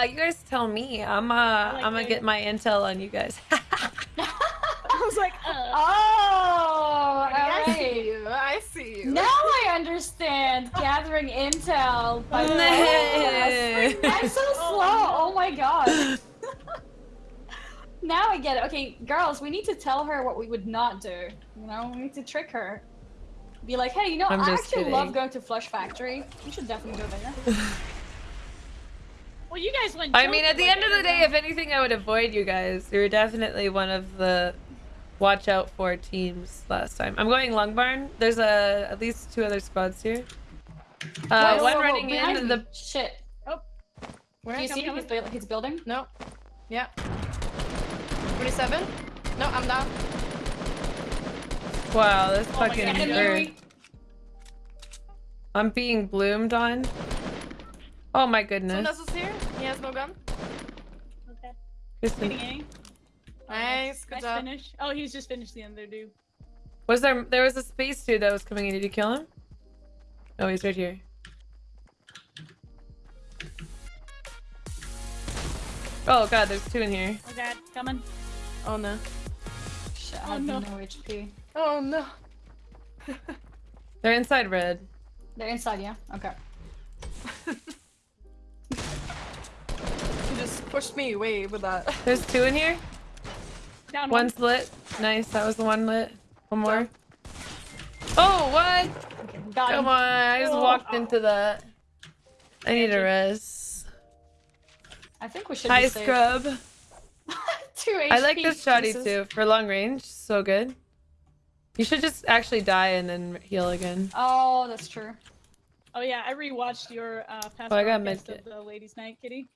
Uh, you guys tell me. I'm uh, like I'm gonna get my intel on you guys. I was like, uh, Oh, I see you. I see you. Now I understand gathering intel. By Nay. I'm so slow. Oh my god. now I get it. Okay, girls, we need to tell her what we would not do. You know, we need to trick her. Be like, hey, you know, I'm I actually kidding. love going to Flush Factory. We should definitely go there. Well, you guys went. I mean, at the like end of the day, if anything, I would avoid you guys. You were definitely one of the watch out for teams last time. I'm going Long Barn. There's a at least two other squads here. Uh, Whoa, one whoa, whoa, running behind in me. the. Shit. Where? Do you see Come, his, come. buil- his building? No. Yeah. 27. No, I'm down. Wow, this Oh fucking God. Bird. I'm being bloomed on. Oh my Someone goodness. else is here. He has no gun. Okay. Kristen, Getting A. Nice. Good Nice job. finish. Oh, he's just finished the other dude. Was there there was a space dude that was coming in? Did you kill him? Oh, he's right here. Oh god, there's two in here. Oh god, coming. Oh no. Shit, oh, I Oh, have no. no HP. Oh no. They're inside red. They're inside, yeah? Okay. You pushed me away with that. There's two in here. Down one. One's lit. Nice, that was the one lit. One more. Oh, what? Got Come him. on, I just Oh. walked into that. I need a res. I think we should Hi, be safe. scrub. Two HP. I like this shoddy Jesus. too for long range. So good. You should just actually die and then heal again. Oh, that's true. Oh yeah, I rewatched your uh, past Oh, I got broadcast medkit. of the ladies' night, Kitty,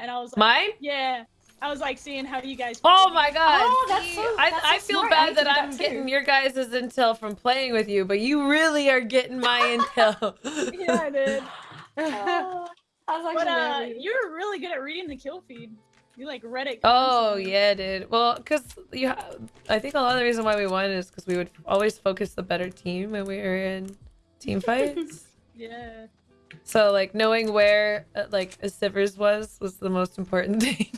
and I was like, Mine? yeah, I was like seeing how you guys. Oh my god. Oh, that's so- I, that's I so feel smart. Bad need to that I'm that getting your guys' intel from playing with you, but you really are getting my intel. Yeah, I did. Oh, that was But uh, you're really good at reading the kill feed. You like read it. Oh yeah, dude. Well, cause you, ha- I think a lot of the reason why we won is because we would always focus the better team when we were in team fights. Yeah. So like knowing where uh, like a Sivers was was the most important thing.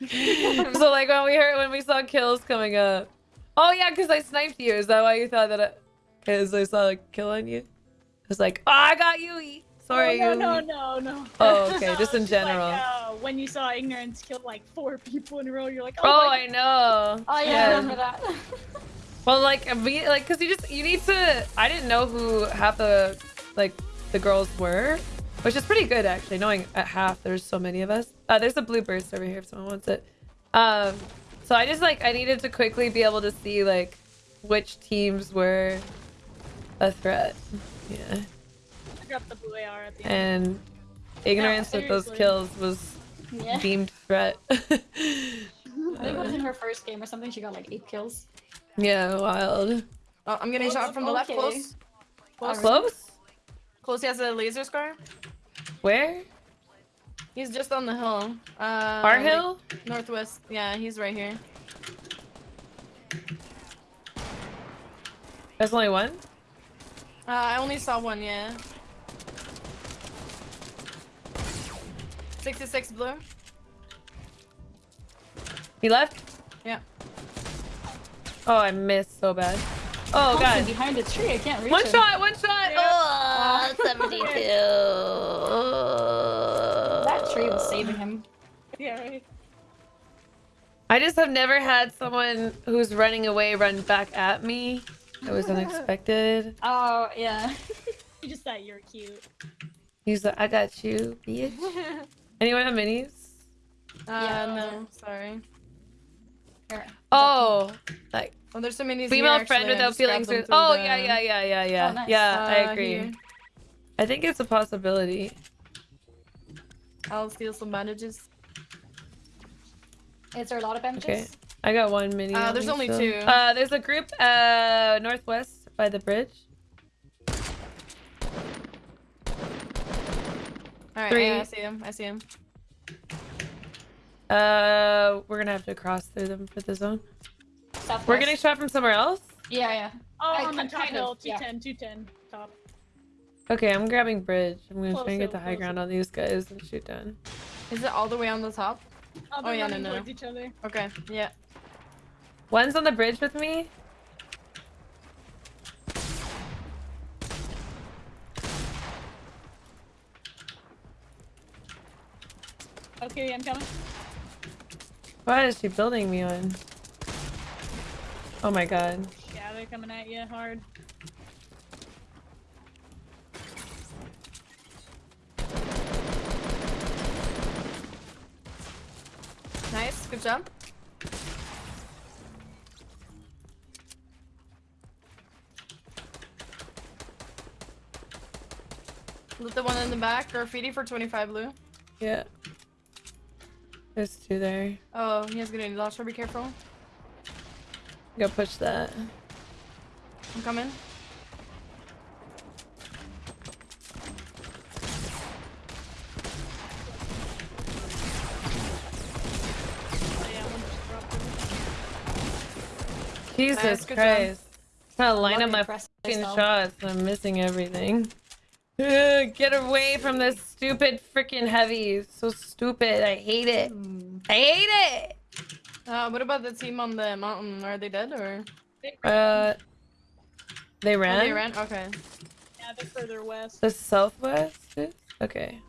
so like when we heard when we saw kills coming up. Oh yeah, because I sniped you. Is that why you thought that? I... Because I saw a kill on you. I was like, oh, I got you. E. Sorry. Oh, no, Yui." no, no, no. Oh, okay, No, just in it's like, general. uh, when you saw ignorance kill like four people in a row, you're like, Oh, oh, my I know. Oh yeah, I remember that. Well, like, we, like, cause you just you need to. I didn't know who half the like the girls were, which is pretty good actually. Knowing at half there's so many of us. Uh, there's a blue burst over here if someone wants it. Um, so I just like I needed to quickly be able to see like which teams were a threat. Yeah, I dropped the blue AR at the end. and ignorance with those kills was yeah. deemed threat. I think it was in her first game or something. She got like eight kills. yeah, wild. Oh, I'm getting Oh, shot from the left. okay. Close. Close. Close? Close. He has a laser scar. Where? He's just on the hill. Uh, Our hill? northwest. Yeah, he's right here. There's only one. Uh, I only saw one. Yeah. 66 blue. He left. Yeah. Oh, I missed so bad. Oh Thompson god. behind the tree. I can't reach One him. shot, one shot. Yeah. Oh, 72. That tree was saving him. Yeah, right. I just have never had someone who's running away run back at me. It was unexpected. Oh yeah. You just thought you were cute. He's like, I got you, bitch. Anyone have minis? Uh, Yeah. no, sorry. Here. Oh, like Well, there's so many. female friend without feelings. or- Oh yeah, yeah, yeah, yeah, yeah. Oh, nice. Yeah, I Uh, agree. here. I think it's a possibility. I'll steal some bandages. Is there a lot of benches? Okay. I got one mini. Uh, on there's me only still. two. Uh, there's a group uh northwest by the bridge. All right, Three. yeah, I see him. I see him. Uh, we're gonna have to cross through them for the zone. Southwest. We're getting shot from somewhere else. Yeah, yeah. Oh, I- on the top of, hill, yeah. 210, 210, top. Okay, I'm grabbing bridge. I'm gonna Close try and get the high close ground on these guys and shoot down. Is it all the way on the top? Oh, Oh, yeah, no, no, no. each other. Okay, yeah. One's on the bridge with me. Okay, I'm coming. What is she building me on? Oh my god. Yeah, they're coming at you hard. Nice, good job. Loot the one in the back, graffiti for 25 blue. Yeah. There's two there. Oh, he has grenade launcher, be careful. Go push that. I'm coming. Yeah, one just dropped him. Jesus. Christ. Trying to line up my fucking shots. I'm missing everything. Ugh, get away from this stupid freaking heavy. So stupid. I hate it. I hate it. Uh, what about the team on the mountain? Are they dead or? They- Uh, they Oh, ran. they ran? Okay. Yeah, they're further west. The southwest. Okay.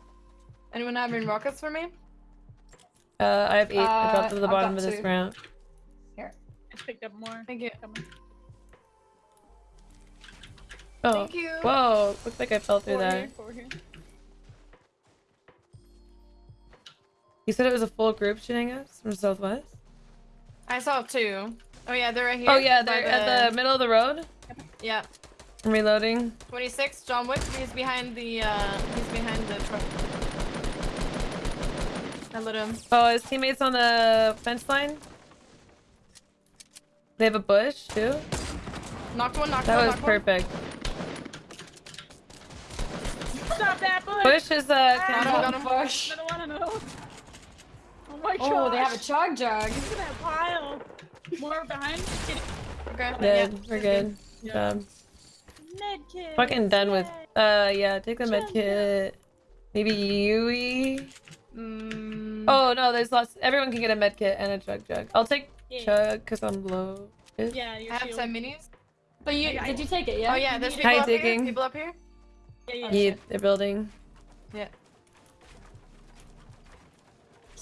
Anyone having rockets for me? Uh, I have eight. I dropped Uh, to the bottom of this two. round. Here, I just picked up more. Thank you. Coming. Oh. Thank you. Whoa. Looks like I fell through Four that. here, You said it was a full group shooting us from southwest. I saw two. Oh yeah, they're right here. Oh yeah, they're at the middle of the road. Yeah. I'm reloading. 26, John Wick. He's behind the, uh, he's behind the truck. I lit him. Oh, his teammates on the fence line. They have a bush too. Knocked one, knocked That one, That was knocked perfect. Stop that bush! Bush is uh. Ah. can- Got him, got him. Bush. Another one, another one. Oh my god. Oh, they have a chug jug. Look at that pile. More behind. Get it. Okay. Dead. Yeah, We're good. Good Yeah. job. Med kit. Fucking done with. Uh, yeah. Take the med kit. Maybe Yui. Mm, Oh no, there's lots. Everyone can get a med kit and a chug jug. I'll take Yeah. chug because I'm low. Yeah, your I have shield. 10 minis. But you I- I- did you take it? Yeah. Oh yeah, there's people Hi, up here. People up here. Yeah, yeah. Yeah, they're building. Yeah.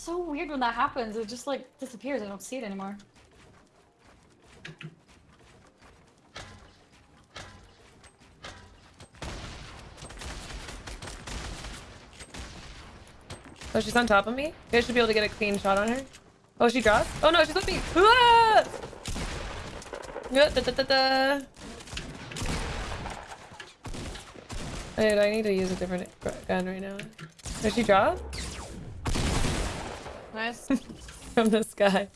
So weird when that happens. It just like disappears. I don't see it anymore. Oh, she's on top of me. You guys should be able to get a clean shot on her. Oh, she dropped. Oh no, she's with me. Ah! Da, da, da, da. Dude, I need to use a different gun right now. Did she drop? Nice. From the sky.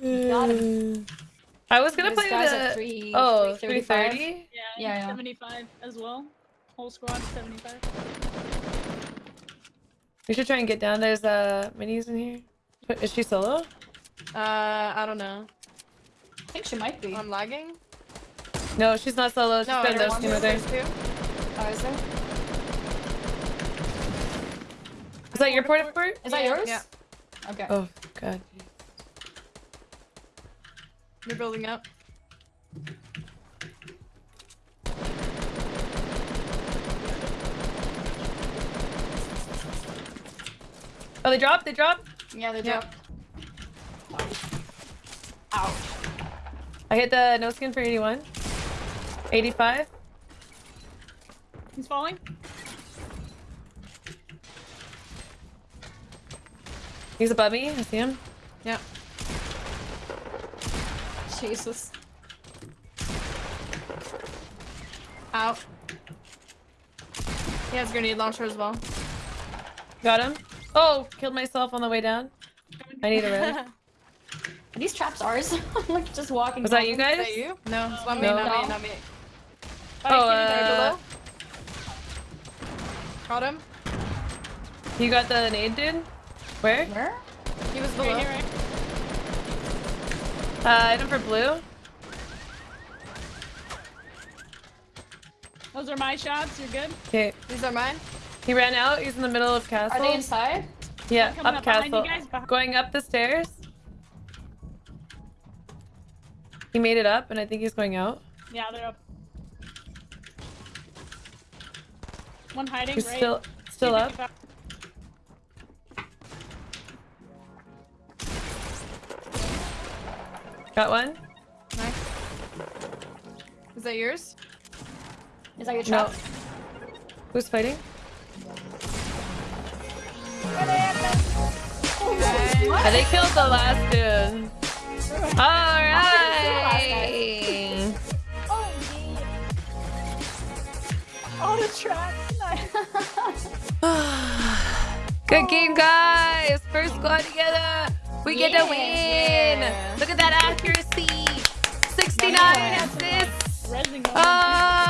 Got him. I was gonna This play guy's at the... three- Oh, 335. 330? Yeah, Yeah, yeah. 75 as well. Whole squad 75. We should try and get down. There's uh, minis in here. Is she solo? Uh, I don't know. I think she might be. I'm lagging. No, she's not solo. She's No, got there's no one, team with her. Oh, is there? Is that your port of port? Is that yours? yeah. Okay. Oh, god. They're building up. Oh, they dropped? They dropped? Yeah, they Yeah. dropped. Ouch. I hit the no skin for 81. 85. He's falling. He's above me. I see him. Yeah. Jesus. Out. He has grenade launcher as well. Got him. Oh, killed myself on the way down. I need a red. These traps ours? I'm like just walking. Was that you guys? Is that you? No, it's not me, No. not me, not me. Oh, Right uh, below. Got him. you got the nade, dude? Where? Where? He was below. Right here, right? Uh, item for blue. Those are my shots. You're good. Okay. These are mine. He ran out. He's in the middle of castle. Are they inside? Yeah, up up behind you castle. guys, Going up the stairs. He made it up, and I think he's going out. Yeah, they're up. One hiding. He's right? still still up. Got one. Nice. Is that yours? Is that your No. Who's fighting? Okay. They killed the last dude. All right. Oh, yeah. Oh, the trap. Good game, guys. First squad together. We get to win. Yeah. Look at that accuracy. 69 assists. Oh,